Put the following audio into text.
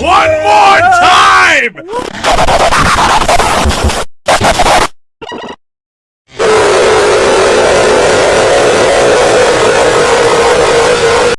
One more time!